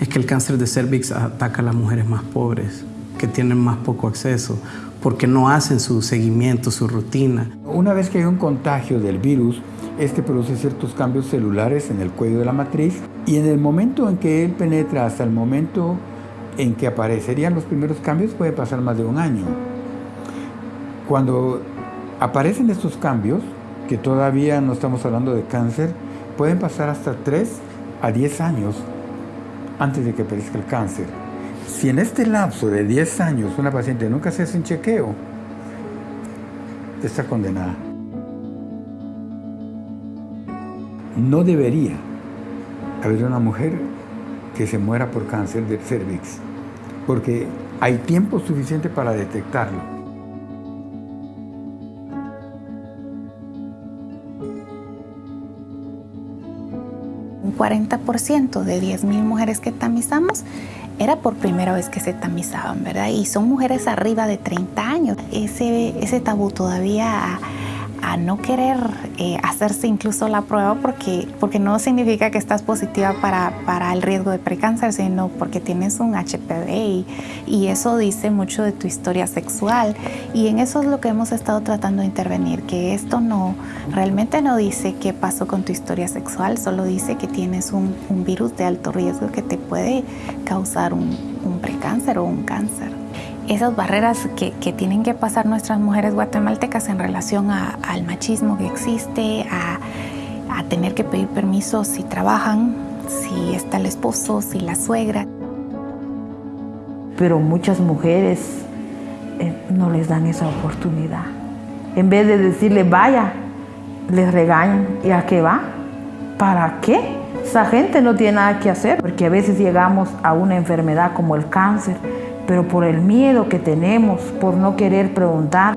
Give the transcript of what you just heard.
es que el cáncer de cervix ataca a las mujeres más pobres, que tienen más poco acceso, porque no hacen su seguimiento, su rutina. Una vez que hay un contagio del virus, este produce ciertos cambios celulares en el cuello de la matriz y en el momento en que él penetra hasta el momento en que aparecerían los primeros cambios puede pasar más de un año. Cuando aparecen estos cambios, que todavía no estamos hablando de cáncer, pueden pasar hasta 3 a 10 años antes de que aparezca el cáncer. Si en este lapso de 10 años una paciente nunca se hace un chequeo, está condenada. No debería haber una mujer que se muera por cáncer del cervix, porque hay tiempo suficiente para detectarlo. Un 40% de 10.000 mujeres que tamizamos era por primera vez que se tamizaban, ¿verdad? Y son mujeres arriba de 30 años. Ese, ese tabú todavía a no querer eh, hacerse incluso la prueba porque, porque no significa que estás positiva para, para el riesgo de precáncer, sino porque tienes un HPV y, eso dice mucho de tu historia sexual. Y en eso es lo que hemos estado tratando de intervenir, que esto no, realmente no dice qué pasó con tu historia sexual, solo dice que tienes un, un virus de alto riesgo que te puede causar un, un precáncer o un cáncer esas barreras que, tienen que pasar nuestras mujeres guatemaltecas en relación al machismo que existe, a, a, tener que pedir permiso si trabajan, si está el esposo, si la suegra. Pero muchas mujeres eh, no les dan esa oportunidad. En vez de decirle vaya, les regañan. ¿Y a qué va? ¿Para qué? Esa gente no tiene nada que hacer, porque a veces llegamos a una enfermedad como el cáncer, pero por el miedo que tenemos, por no querer preguntar,